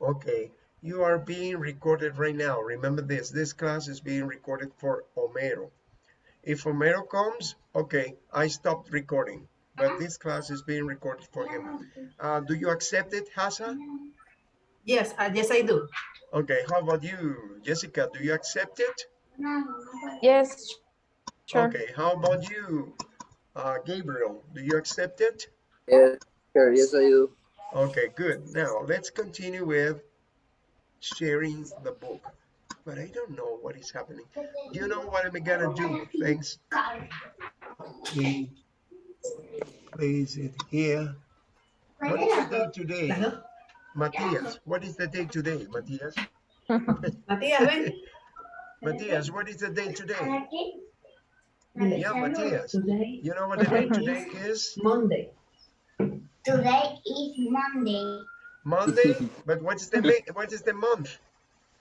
Okay, you are being recorded right now. Remember this, this class is being recorded for Homero. If Homero comes, okay, I stopped recording, but this class is being recorded for him. Uh, do you accept it, Hassan? Yes, uh, yes, I do. Okay, how about you, Jessica? Do you accept it? Yes, sure. Okay, how about you, uh, Gabriel? Do you accept it? Yes, sure. Yes, I do. Okay, good. Now let's continue with sharing the book. But I don't know what is happening. You know what I'm I gonna do? Thanks. He place it here. What is the day today? Hello? Matthias, what is the day today, Matthias? Matías, ven. Matthias, what is the day today? Yeah, Matthias. You know what the day today is? Monday. Today is Monday, Monday? But what's the ma- what is the month?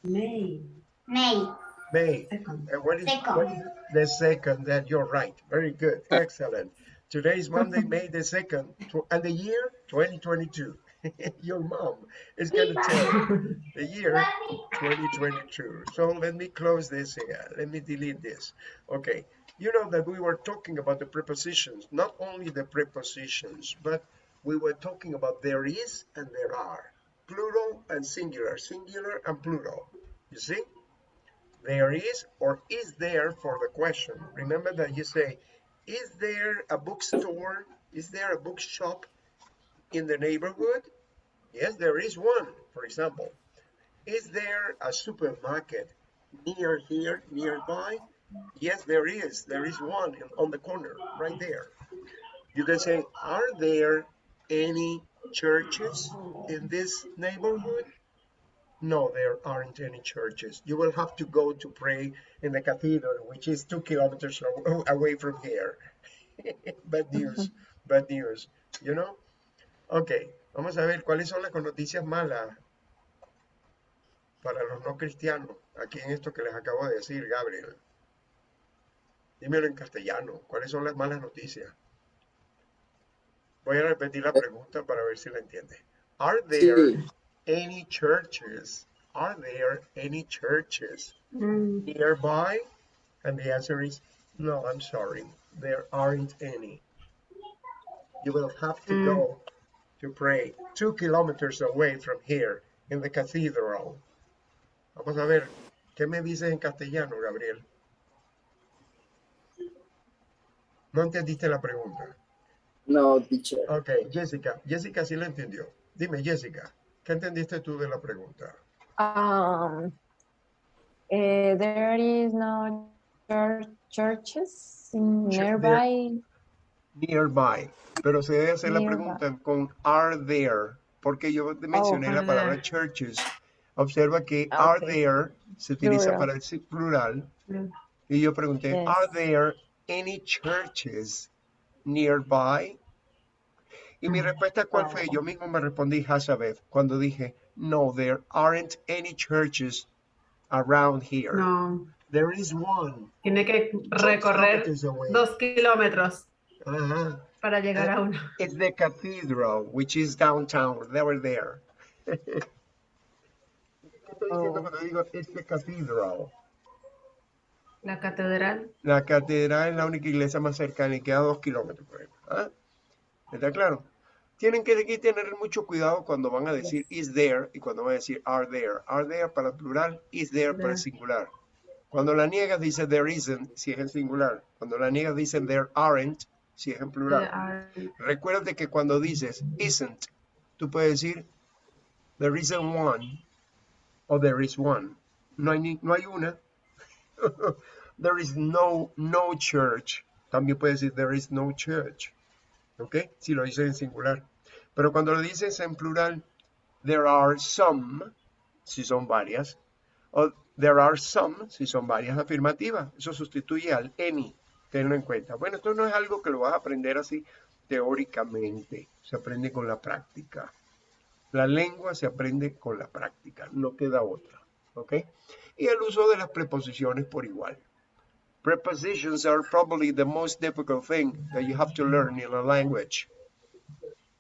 May. May May. Second. And what is, Second. what is the second? That you're right. Very good. Excellent. Today is Monday, May the second, and the year 2022. Your mom is gonna tell the year 2022. So let me close this here. Let me delete this. Okay. You know that we were talking about the prepositions, not only the prepositions, but we were talking about there is and there are, plural and singular, singular and plural. You see? There is or is there for the question. Remember that you say, is there a bookstore? Is there a bookshop in the neighborhood? Yes, there is one, for example. Is there a supermarket near here, nearby? Yes, there is. There is one on the corner, right there. You can say, are there any churches in this neighborhood? No, there aren't any churches. You will have to go to pray in the cathedral, which is two kilometers away from here. bad news, bad news, you know? Ok, vamos a ver cuáles son las noticias malas para los no cristianos, aquí en esto que les acabo de decir, Gabriel. Dímelo en castellano, ¿cuáles son las malas noticias? Voy a repetir la pregunta para ver si la entiende. Are there Sí. any churches? Are there any churches Mm, nearby? And the answer is no, I'm sorry. There aren't any. You will have to go to pray two kilometers away from here in the cathedral. Vamos a ver, ¿qué me dices en castellano, Gabriel? No entendiste la pregunta. No, teacher. Ok, Jessica. Jessica sí la entendió. Dime, Jessica, ¿qué entendiste tú de la pregunta? Um, eh, there is no chur- churches in nearby. Nearby. Pero se debe hacer la pregunta con are there, porque yo te mencioné la are palabra there. churches. Observa que Ah, are there se utiliza Plural. para el plural. Mm. Y yo pregunté, Yes. are there any churches nearby? Y mi respuesta, ¿cuál fue? Yo mismo me respondí Hazabeth cuando dije, no, there aren't any churches around here. No, There is one. tiene que recorrer dos kilómetros Ajá. para llegar Eh, a uno. It's the cathedral, which is downtown. They were there. ¿Qué estoy diciendo cuando digo it's the cathedral? La catedral. La catedral es la única iglesia más cercana y queda a dos kilómetros por ejemplo. ¿Ah? ¿Está claro? Tienen que tener mucho cuidado cuando van a decir is there y cuando van a decir are there. Are there para el plural, is there para el singular. Cuando la niegas dice there isn't, si es en singular. Cuando la niegas dice there aren't, si es en plural. Are- Recuerda que cuando dices isn't, tú puedes decir there isn't one o there is one. No hay, ni- no hay una. there is no, no church. También puedes decir there is no church. ¿Ok? Si lo dices en singular. Pero cuando lo dices en plural, there are some, si son varias, o there are some, si son varias afirmativas. Eso sustituye al any. Tenlo en cuenta. Bueno, esto no es algo que lo vas a aprender así teóricamente. Se aprende con la práctica. La lengua se aprende con la práctica. No queda otra. ¿Ok? Y el uso de las preposiciones por igual. Prepositions are probably the most difficult thing that you have to learn in a language.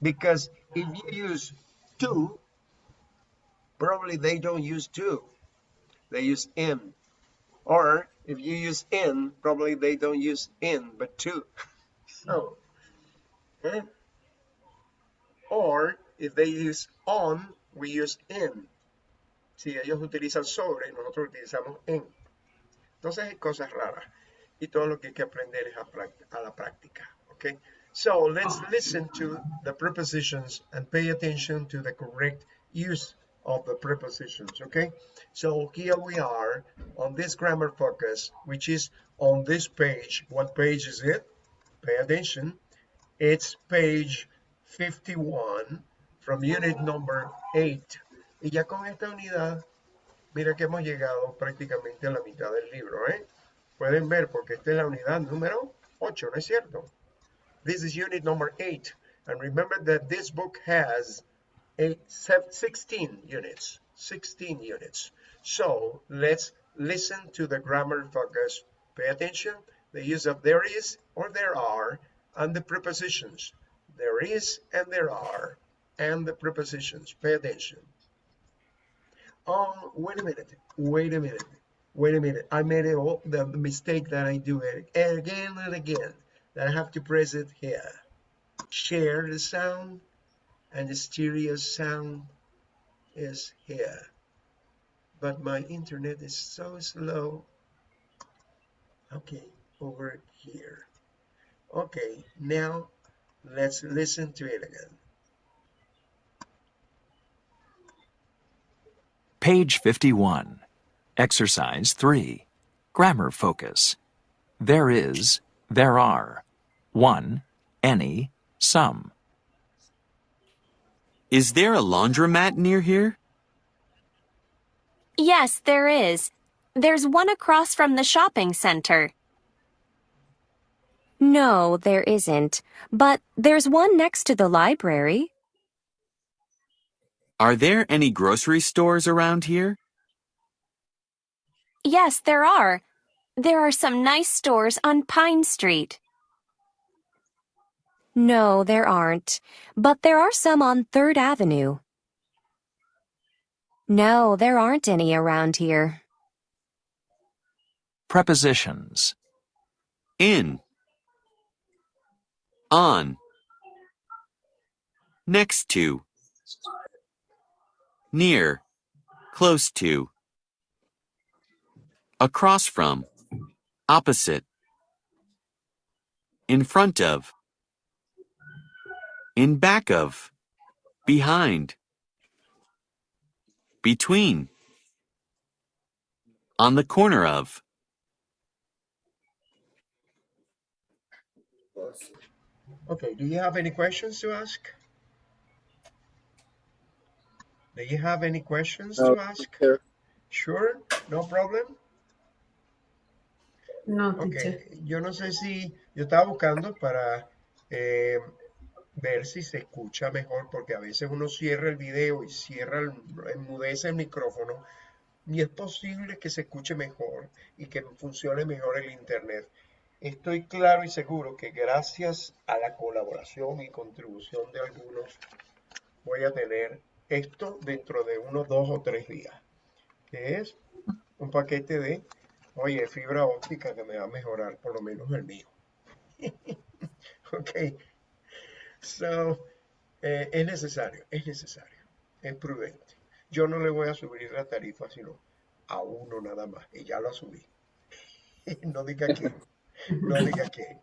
Because if you use to, probably they don't use to. They use in. Or if you use in, probably they don't use in, but to. So, eh? or if they use on, we use in. Si ellos utilizan sobre, nosotros utilizamos en. Entonces hay cosas raras. Y todo lo que hay que aprender es a, a la práctica. Okay? So let's listen to the prepositions and pay attention to the correct use of the prepositions. Okay? So here we are on this grammar focus, which is on this page. What page is it? Pay attention. It's page 51 from unit number 8. Y ya con esta unidad, mira que hemos llegado prácticamente a la mitad del libro, ¿eh? Pueden ver porque esta es la unidad número 8, ¿no es cierto? This is unit number 8. And remember that this book has eight, 16 units. 16 units. So let's listen to the grammar focus. Pay attention. The use of there is or there are and the prepositions. There is and there are and the prepositions. Pay attention. Oh, wait a minute. Wait a minute. Wait a minute. I made it all, the mistake that I do it again and again. That I have to press it here. Share the sound and the stereo sound is here. But my internet is so slow. Okay, over here. Okay, now let's listen to it again. Page 51. Exercise 3. Grammar focus. There is, there are. 1. Any, some. Is there a laundromat near here? Yes, there is. There's one across from the shopping center. No, there isn't. But there's one next to the library. Are there any grocery stores around here? Yes, there are. There are some nice stores on Pine Street. No, there aren't. But there are some on Third Avenue. No, there aren't any around here. Prepositions. In. On. Next to. Near. Close to. Across from. Opposite. In front of. In back of. Behind. Between. On the corner of. Okay, do you have any questions to ask? Do you have any questions No, to ask? Sure, no problem. No, Ok, teacher. yo no sé si yo estaba buscando para eh, ver si se escucha mejor, porque a veces uno cierra el video y cierra, el, enmudece el micrófono y es posible que se escuche mejor y que funcione mejor el internet. Estoy claro y seguro que gracias a la colaboración y contribución de algunos voy a tener esto dentro de unos dos o tres días, que es un paquete de Oye, fibra óptica que me va a mejorar por lo menos el mío. ok. So, eh, es necesario, es necesario, es prudente. Yo no le voy a subir la tarifa, sino a uno nada más. Y ya lo subí. no diga que, no diga que.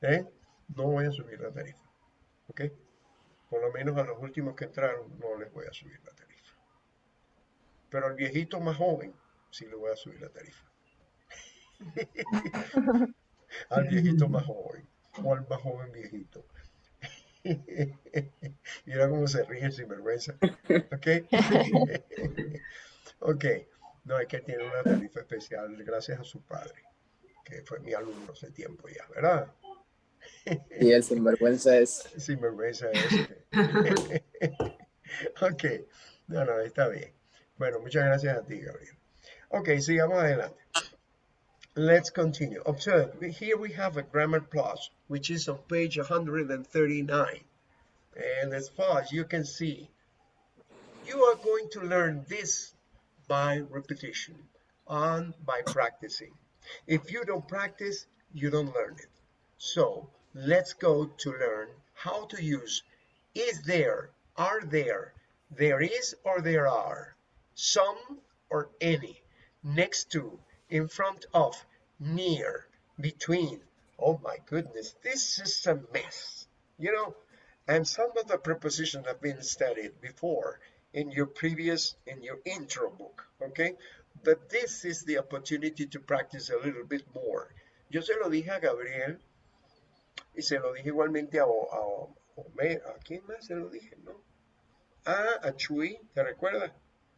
¿eh? No voy a subir la tarifa. ¿Ok? Por lo menos a los últimos que entraron no les voy a subir la tarifa. Pero al viejito más joven sí le voy a subir la tarifa. al viejito más joven o al más joven viejito. Mira cómo se ríe sin vergüenza. ¿Ok? ok. No, es que tiene una tarifa especial gracias a su padre, que fue mi alumno hace tiempo ya, ¿verdad? Y el sinvergüenza es. Sin vergüenza ok. No, no, está bien. Bueno, muchas gracias a ti, Gabriel. Ok, sigamos adelante. Let's continue. Observe, here we have a grammar plus, which is on page 139. And as far as you can see, you are going to learn this by repetition and by practicing. If you don't practice, you don't learn it. So let's go to learn how to use is there, are there, there is or there are, some or any, next to, in front of, near, between. Oh my goodness, this is a mess, you know. And some of the prepositions have been studied before in your previous, in your intro book, okay? But this is the opportunity to practice a little bit more. Yo se lo dije a Gabriel y se lo dije igualmente a, a, a, ¿a quién más se lo dije, no? Ah, a Chuy, ¿te recuerdas?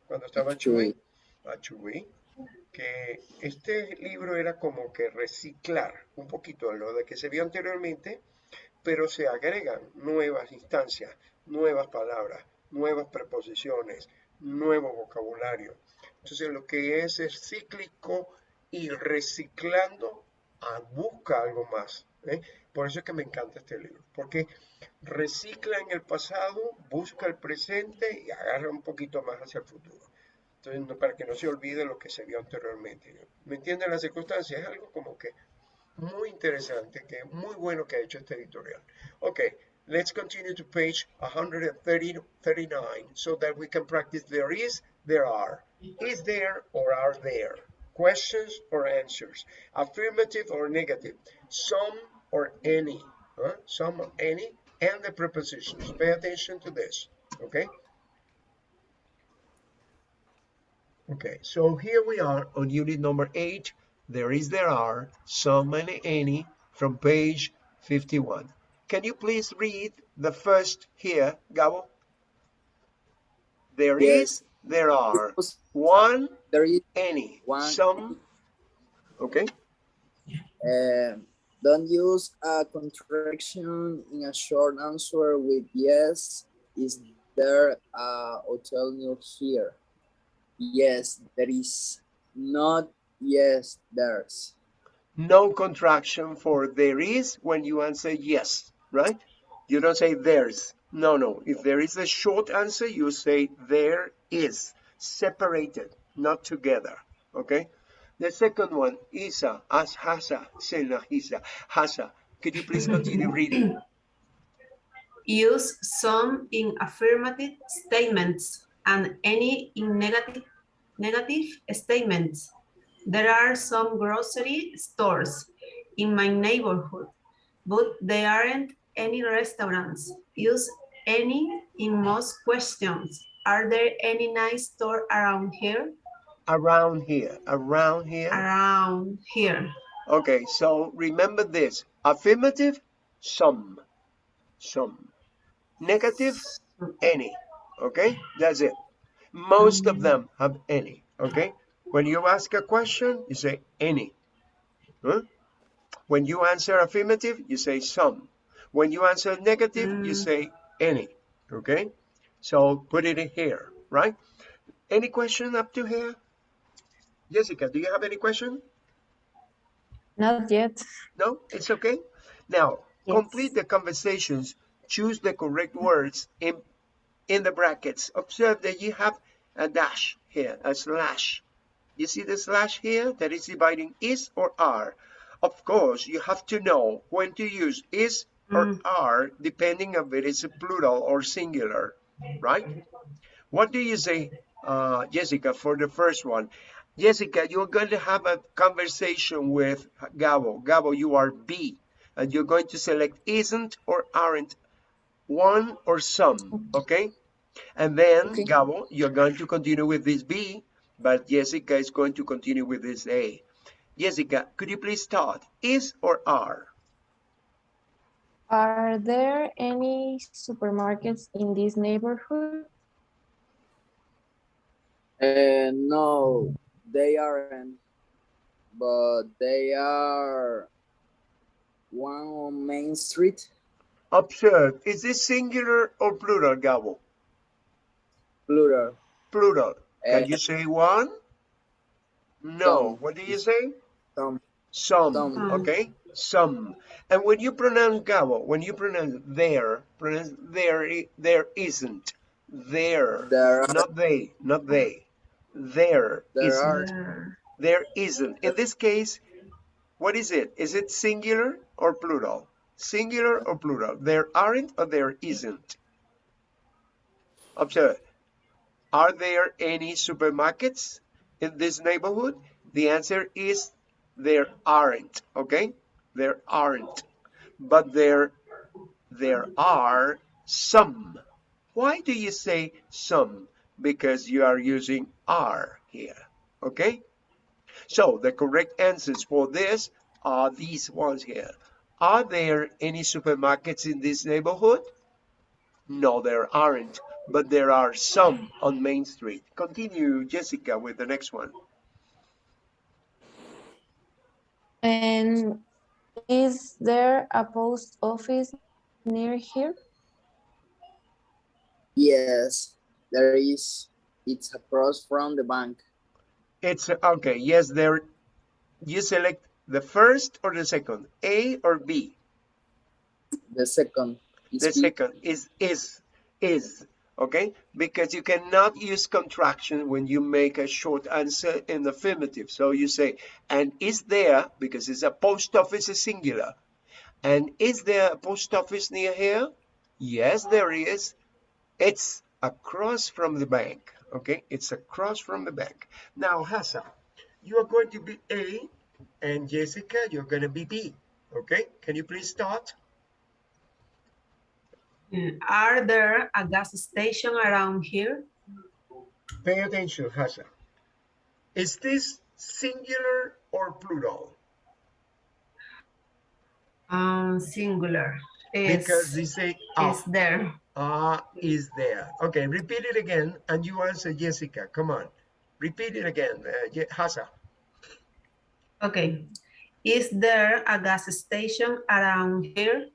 Cuando estaba Chuy, a Chuy, que este libro era como que reciclar un poquito lo de que se vio anteriormente, pero se agregan nuevas instancias, nuevas palabras, nuevas preposiciones, nuevo vocabulario. Entonces lo que es es cíclico y reciclando a, busca algo más. ¿eh? Por eso es que me encanta este libro, porque recicla en el pasado, busca el presente y agarra un poquito más hacia el futuro. Entonces, para que no se olvide lo que se vio anteriormente. ¿Me entienden las circunstancias? Es algo como que muy interesante, que muy bueno que ha hecho este editorial. Ok, let's continue to page 139 so that we can practice there is, there are. Is there or are there? Questions or answers? Affirmative or negative? Some or any? Huh? Some or any? And the prepositions. Pay attention to this, okay? Okay, so here we are on unit number eight. There is, there are, some and any from page 51. Can you please read the first here, Gabo? There is, Yes. there are, one, There is any, One. some, okay? uh, don't use a contraction in a short answer with yes. Is there a hotel near here? Yes, there is. Not yes, there's. No contraction for there is when you answer yes, right? You don't say there's. No, no. If there is a short answer, you say there is, separated, not together, okay? The second one, Isa, as hasa, sena hisa, hasa. Could you please continue reading? Use some in affirmative statements and any in negative, negative statements. There are some grocery stores in my neighborhood, but there aren't any restaurants. Use any in most questions. Are there any nice store around here? Around here, around here. Around here. Okay, so remember this. Affirmative, some, some. Negative, any. Okay, that's it. Most of them have any. Okay, when you ask a question, you say any. Huh? When you answer affirmative, you say some. When you answer negative, you Mm. say any. Okay, so put it in here, right? Any question up to here? Jessica, do you have any question? Not yet. No, it's okay. Now, Yes. complete the conversations. Choose the correct words in, in the brackets. Observe that you have a dash here, a slash. You see the slash here that is dividing is or are. Of course, you have to know when to use is or Mm. are depending if it is a plural or singular, right? What do you say, uh, Jessica, for the first one? Jessica, you're going to have a conversation with Gabo. Gabo, you are B, and you're going to select isn't or aren't, one or some, okay? And then, Okay. Gabo, you're going to continue with this B, but Jessica is going to continue with this A. Jessica, could you please start? Is or are? Are there any supermarkets in this neighborhood? Uh, no, they aren't. But they are one on Main Street, Observe, is this singular or plural, Gabo? plural. Plural. Can Uh, you say one? No. Some. What do you say? Some. Some, Some. okay? Some. And when you pronounce Gabo, when you pronounce there, pronounce there, there isn't. There. There are- Not they. Not they. There. There isn't. are- There. There isn't. In this case, what is it? Is it singular or plural? Singular or plural? There aren't or there isn't? Observe. Are there any supermarkets in this neighborhood? The answer is there aren't, okay? There aren't. But there, there are some. Why do you say some? Because you are using are here, okay? So the correct answers for this are these ones here. Are there any supermarkets in this neighborhood? No, there aren't, but there are some on Main Street. Continue, Jessica, with the next one. And is there a post office near here? Yes, there is. It's across from the bank. It's okay. Yes, there. You select the first or the second, A or B. The second is The B. second is is is okay because you cannot use contraction when you make a short answer in the affirmative. So you say, and is there because it's a post office is singular, and is there a post office near here? Yes, there is. It's across from the bank. Okay, it's across from the bank. Now, Hassan, you are going to be A, and Jessica, you're going to be B. Okay, can you please start? Mm, Are there a gas station around here? Pay attention, Hassan. Is this singular or plural? Um, singular. Because Is, they say ah, is there. Ah is there. Okay, repeat it again and you answer Jessica. Come on. Repeat it again, uh, Je- Hassan. Okay. Is there a gas station around here?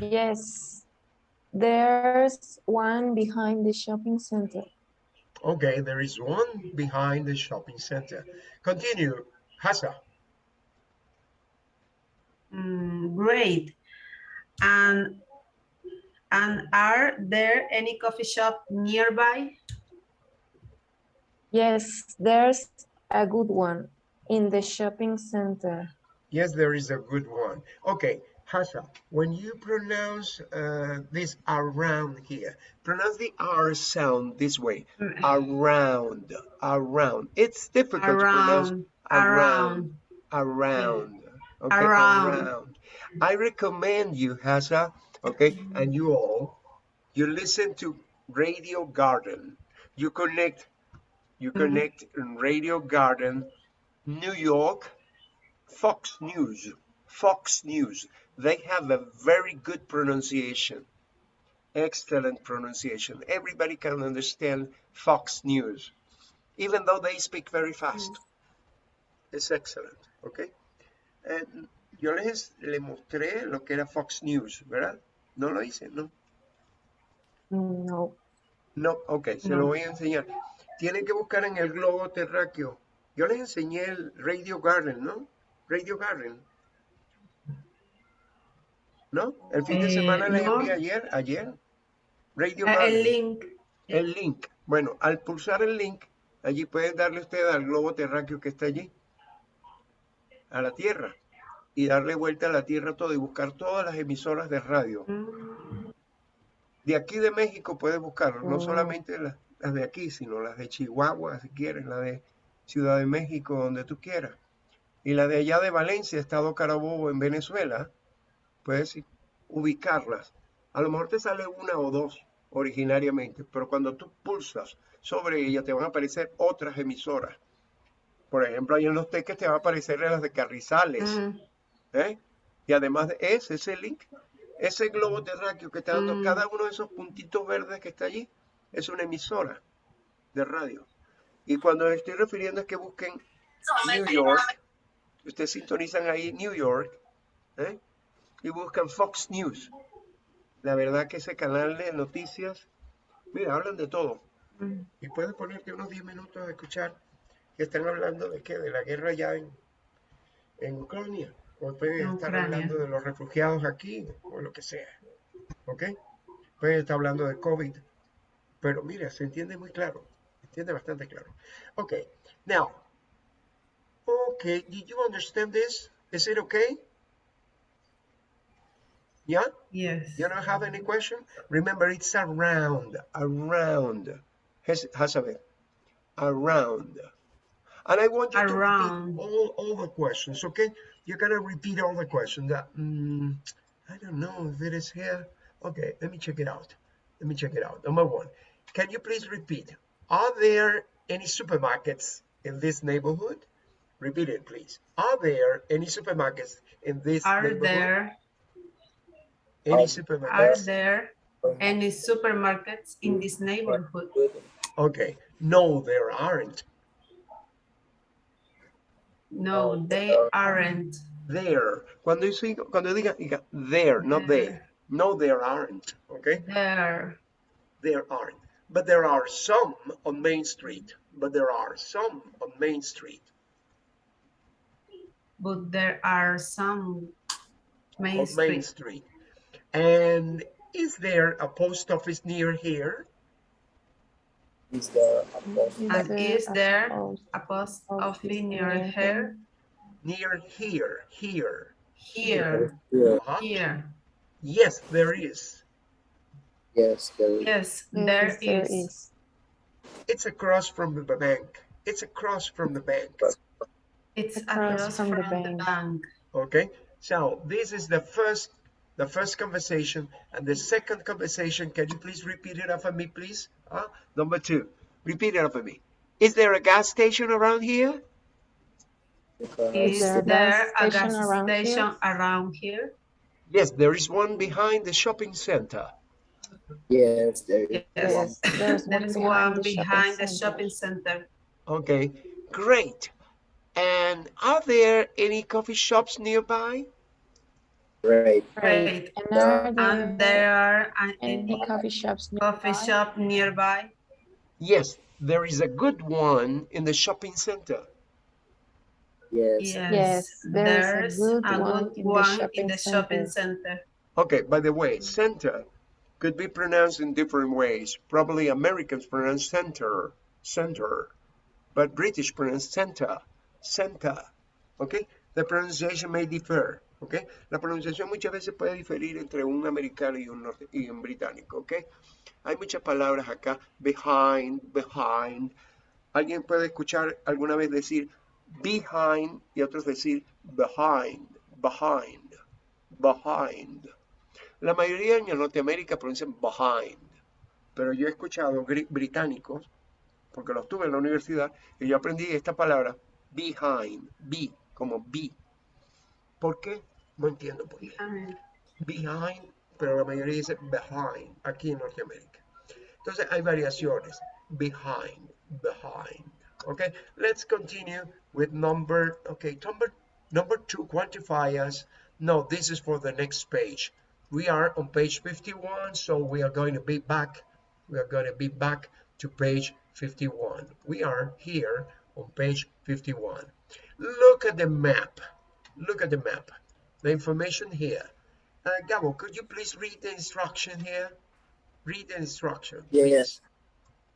Yes. There's one behind the shopping center. Okay, there is one behind the shopping center. Continue, Hassan. Mm, great. And and are there any coffee shop nearby? Yes, there's a good one in the shopping center. Yes, there is a good one. Okay, Hassan, when you pronounce uh, this around here, pronounce the R sound this way. Around, around. It's difficult to pronounce Around, around. around. Okay, Around. I recommend you, Hasa, okay, and you all, you listen to Radio Garden. You connect, you Mhm. connect in Radio Garden, New York, Fox News, Fox News. They have a very good pronunciation, excellent pronunciation. Everybody can understand Fox News, even though they speak very fast. It's excellent, okay? and yo les le mostré lo que era Fox News, ¿verdad? ¿No lo hice? No. No. No, ok, se No. lo voy a enseñar. Tienen que buscar en el globo terráqueo. Yo les enseñé el Radio Garden, ¿no? Radio Garden. ¿No? El fin de Eh, semana les no. envié ayer, ayer. Radio Ah, Garden. El link. El link. Bueno, al pulsar el link, allí pueden darle usted al globo terráqueo que está allí, a la Tierra, y darle vuelta a la Tierra todo y buscar todas las emisoras de radio. Mm, De aquí de México puedes buscarlo, no Oh. solamente las, las de aquí, sino las de Chihuahua, si quieres, la de Ciudad de México, donde tú quieras. Y la de allá de Valencia, Estado Carabobo, en Venezuela, puedes ubicarlas. A lo mejor te sale una o dos originariamente, pero cuando tú pulsas sobre ella te van a aparecer otras emisoras. Por ejemplo, ahí en los teques te van a aparecer las de Carrizales. mm, ¿eh? Y además de ese, ese link, ese globo terráqueo que está dando Mm. cada uno de esos puntitos verdes que está allí, es una emisora de radio. Y cuando me estoy refiriendo es que busquen New York, ustedes sintonizan ahí New York, ¿eh? y buscan Fox News. La verdad que ese canal de noticias, mira, hablan de todo. mm. Y puedes ponerte unos 10 minutos a escuchar que están hablando de qué, de la guerra ya en, en Ucrania. O pueden En estar Ucrania. hablando de los refugiados aquí, o lo que sea. ¿Ok? Pueden estar hablando de COVID, pero mira, se entiende muy claro. Se entiende bastante claro. Okay, now. Okay, did you understand this? Is it okay? Yeah? Yes. You don't have any question? Remember, it's around, around. Has, has a bit. Around. And I want you Around. to repeat all, all the questions, okay? You're gonna repeat all the questions. That, mm, I don't know if it is here. Okay, let me check it out. Let me check it out. Number one, can you please repeat? Are there any supermarkets in this neighborhood? Repeat it, please. Are there any supermarkets in this Are neighborhood? there Any are supermarkets? there any supermarkets in this neighborhood? Okay. No, there aren't. No, oh, they aren't. There. Cuando, yo digo- cuando diga, diga there, not. There. No, there aren't. Okay. There. There aren't. But there are some on Main Street. But there are some on Main Street. But there are some Main on Main Street. Street. And is there a post office near here? Is there a post? And is there A post office office near near here? Near here. Here. Here. Yeah. Uh-huh. Here. Yes, there is. Yes, there is. Yes, Yes, there there is. is. It's across from the bank. It's across from the bank. It's Across across from from the the bank. bank. Okay, so this is the first the first conversation and the second conversation. Can you please repeat it after me, please? Uh, number two, repeat it after me. Is there a gas station around here? Is there a there a gas station gas around here? around here? Yes, there is one behind the shopping center. yes, there is. Yes. Yes, there's one behind one the shopping the shopping center. Okay, great. And are there any coffee shops nearby? Great. Great. And are And there there are any any coffee shops coffee nearby? shop nearby? Yes, there is a good one in the shopping center. Yes. Yes, there's a good a one good in the one in shopping the shopping center. center. Okay, by the way, center could be pronounced in different ways. Probably Americans pronounce center, center, but British pronounce center, center. Okay, the pronunciation may differ. La pronunciación muchas veces puede diferir entre un americano y un, norte- y un británico. Hay muchas palabras acá, behind, behind. Alguien puede escuchar alguna vez decir behind y otros decir behind, behind, behind. La mayoría en Norteamérica pronuncian behind, pero yo he escuchado británicos, porque los tuve en la universidad, y yo aprendí esta palabra behind, be, como be. ¿Por qué? No entiendo por qué. Behind, pero la mayoría dice behind, aquí en Norteamérica. Entonces hay variaciones. Behind, behind. Okay, let's continue with number, okay, number, number two, quantifiers. No, this is for the next page. We are on page 51, so we are going to be back. We are going to be back to page 51. We are here on page 51. Look at the map. Look at the map. The information here. Uh, Gabo, could you please read the instruction here? Read the instruction. Yes.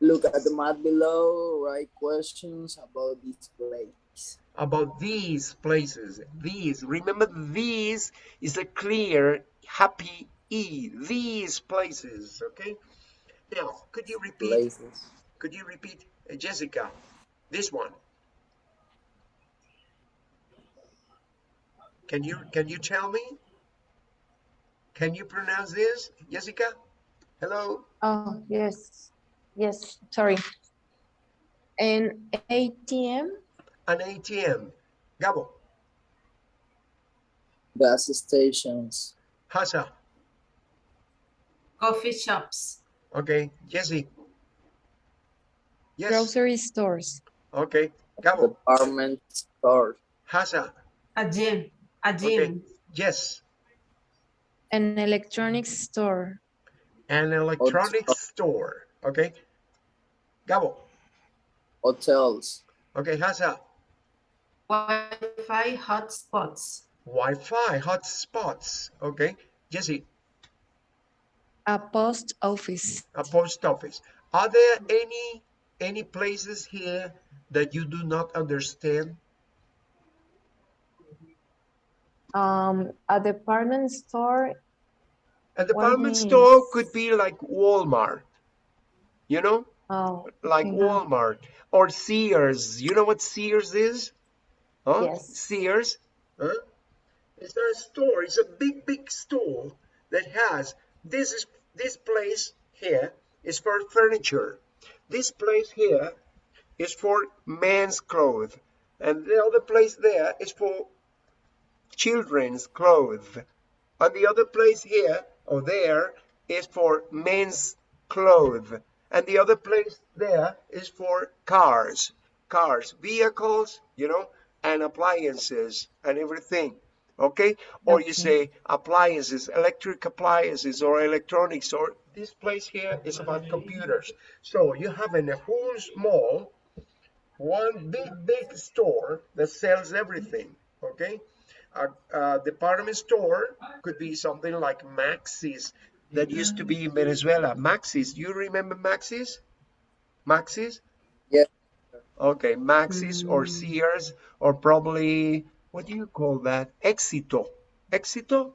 Look at the map below, write questions about this place. about these places. These, remember, these is a clear, happy E. These places, okay? Now, could you repeat? Places. Could you repeat, uh, Jessica? This one. Can you can you tell me? Can you pronounce this, Jessica? Hello. Oh, yes. Yes, sorry. An ATM? An ATM. Gabo. Gas stations. Hasa. Coffee shops. Okay. Jesse. Yes. Grocery stores. Okay. Gabo. Department store. Hasa. A gym. A Okay. gym. Yes. An electronics store. An electronics store. Okay. Gabo. Hotels. Okay. Hasa. Wi-Fi hotspots. Wi-Fi hotspots. Okay. Jesse. A post office. A post office. Are there any any places here that you do not understand? Um, a department store. A department store means- could be like Walmart, you know, Oh, like Mhm. Walmart or Sears. You know what Sears is? Huh? Yes. Sears. Huh? It's a store. It's a big, big store that has this is this place here is for furniture. This place here is for men's clothes, and the other place there is for children's clothes. And the other place here or there is for men's clothes. And the other place there is for cars, cars, vehicles, you know, and appliances and everything. Okay? Or you say appliances, electric appliances or electronics, or this place here is about computers. So you have in a whole mall one big, big store that sells everything. Okay? A, a department store could be something like Maxy's that used to be in Venezuela. Maxy's, you remember Maxy's? Maxy's? Yeah. Okay, Maxy's or Sears or probably, what do you call that? Éxito. Éxito?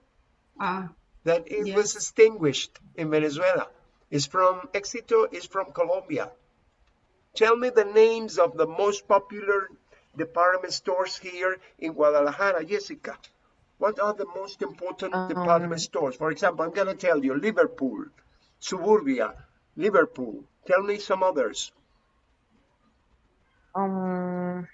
Ah, That it was extinguished in Venezuela. It's from, Éxito is from Colombia. Tell me the names of the most popular department stores here in Guadalajara, Jessica. What are the most important department Um, stores? For example, I'm going to tell you Liverpool, Suburbia, Liverpool. Tell me some others. um,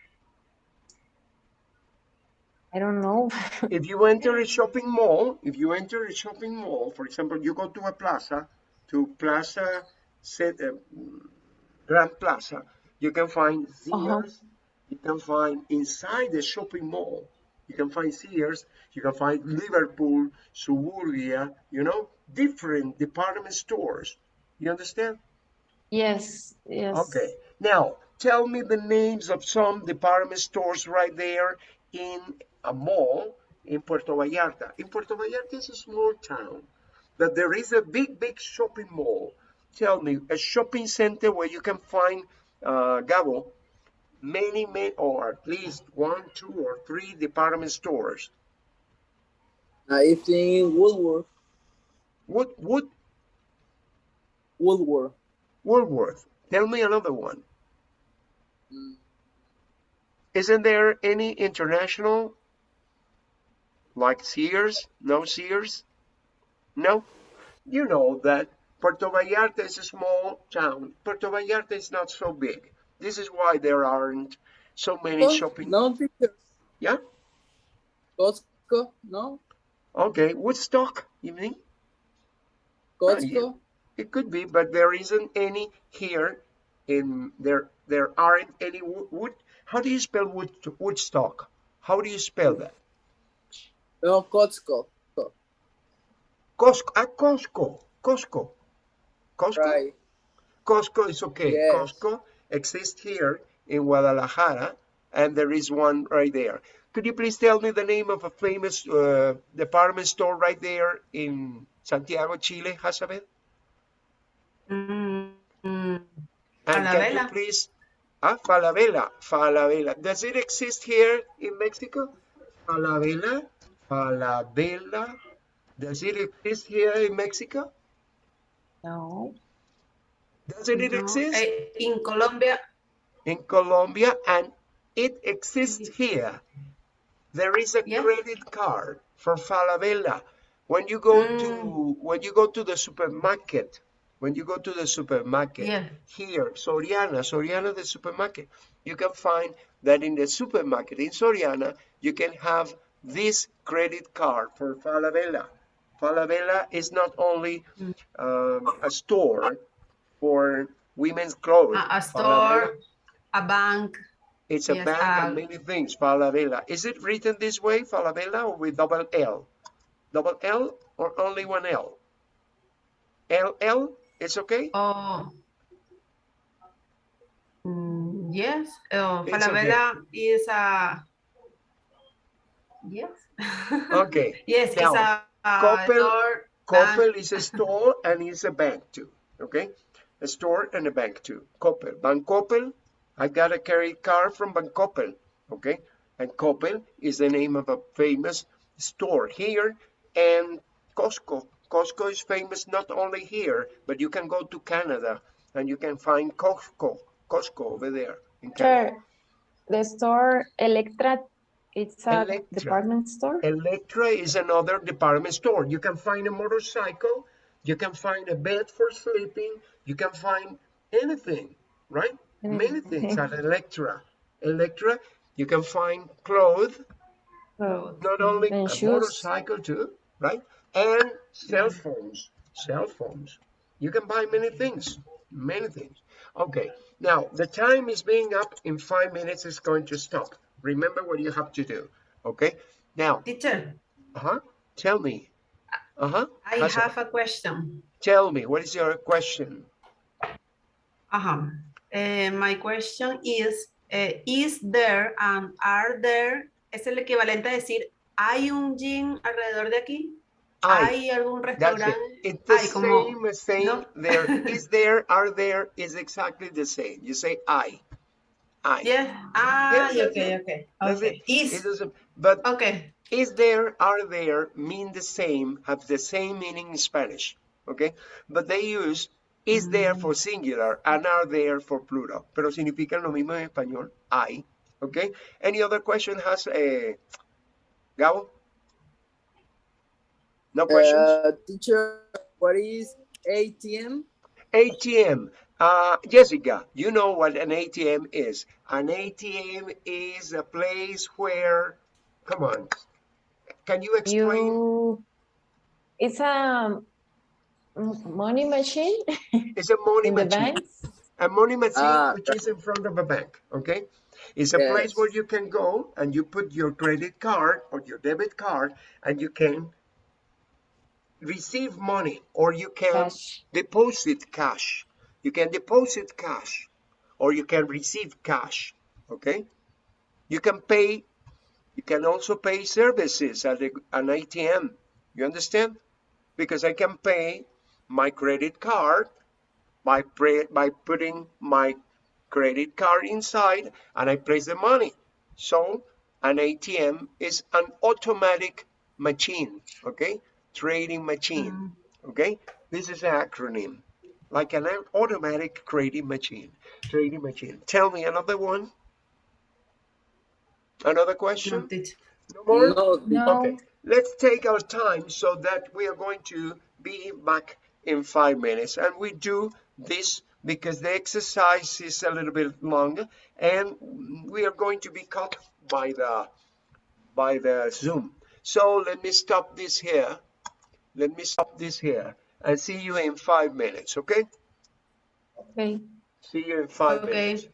I don't know. If you enter a shopping mall, if you enter a shopping mall, for example, you go to a plaza, to Plaza uh, Grand Plaza, you can find. Sears, you can find inside the shopping mall, you can find Sears, you can find Liverpool, Suburbia, you know, different department stores. You understand? Yes, yes. Okay. Now, tell me the names of some department stores right there in a mall in Puerto Vallarta. In Puerto Vallarta is a small town, but there is a big, big shopping mall. Tell me, a shopping center where you can find, uh, Gabo, many, many, or at least one, two, or three department stores. Now, I think Woolworth. Wood, Wood, Woolworth. Woolworth. Tell me another one. Mm, Isn't there any international like Sears? No Sears? No? You know that Puerto Vallarta is a small town. Puerto Vallarta is not so big. This is why there aren't so many shopping. No. Yeah? Costco. No. Okay. Woodstock, you mean? Costco. It could be, but there isn't any here. In there, there aren't any wood. wood. How do you spell wood, Woodstock? How do you spell that? No, Costco. Costco. Ah, Costco. Costco. Costco. Right. Costco is okay. Yes. Costco exists here in Guadalajara, and there is one right there. Could you please tell me the name of a famous uh, department store right there in Santiago, Chile, Hazabeth? mm, mm, And can you please, ah, Falabella, Falabella. Does it exist here in Mexico? Falabella, Falabella. Does it exist here in Mexico? No. Doesn't it no. exist? Eh, in Colombia, in Colombia and it exists here. There is a Yeah. credit card for Falabella. When you go Mm. to when you go to the supermarket, when you go to the supermarket Yeah. here, Soriana, Soriana the supermarket, you can find that in the supermarket in Soriana, you can have this credit card for Falabella. Falabella is not only Mm. um, a store for women's clothes. a, a Falabella store, a bank. it's a Yes, bank uh, and many things, Falabella. Is it written this way, Falabella, or with double L? Double L or only one L? LL, it's okay? Oh, mm, yes. Oh, Falabella is a yes. Okay. yes, it's a, a Coppel-. Coppel is a store and it's a bank too, okay? A store and a bank too. Coppel. Bank Coppel, I got a credit card from Bank Coppel, okay? And Coppel is the name of a famous store here and Costco. Costco is famous not only here, but you can go to Canada and you can find Costco, Costco over there in Canada. Sure. The store Elektra, it's a Elektra. department store. Elektra is another department store. You can find a motorcycle, you can find a bed for sleeping, you can find anything, right? Many things at Elektra. Elektra, you can find clothes, So, not only And a shoes. motorcycle too, right? And cell phones, cell phones. You can buy many things, many things. Okay, now the time is being up in five minutes. It's going to stop. Remember what you have to do. Okay, now, Teacher, uh-huh, tell me. Uh-huh, I How's it? have a question. tell me, what is your question? Uh-huh. Eh, my question is, eh, is there and are there, es el equivalente a decir, ¿hay un gym alrededor de aquí? ¿Hay algún that's it. restaurante? It's the Ay, como- same, same, ¿no? there, is there, are there, is exactly the same. You say I, I. Yes. Ah, Yes, okay, okay. Okay. it. Is, but okay. is there, are there mean the same, have the same meaning in Spanish, okay? But they use is there for singular and are there for plural, pero significan lo mismo en español, hay, okay? Any other question has, eh, Gabo? No questions? Uh, teacher, what is ATM? ATM. Uh, Jessica, you know what an ATM is. An ATM is a place where, come on, can you explain? you, it's a m- money machine It's a money in the machine. A money machine Ah, which is in front of a bank, okay? It's a place where you can go and you put your credit card or your debit card and you can receive money or you can Cash. deposit cash. You can deposit cash or you can receive cash, okay? You can pay, you can also pay services at a- an ATM. You understand? Because I can pay my credit card by, pre- by putting my credit card inside and I place the money. So an ATM is an automatic machine, okay? Trading machine, mm-hmm. okay? This is an acronym, like an automatic trading machine, trading machine. Tell me another one. Another question? No more? No, No. Okay, let's take our time so that we are going to be back in five minutes. And we do this because the exercise is a little bit long and we are going to be cut by the by the Zoom. So let me stop this here. Let me stop this here and see you in five minutes, okay? Okay. See you in five Okay. minutes.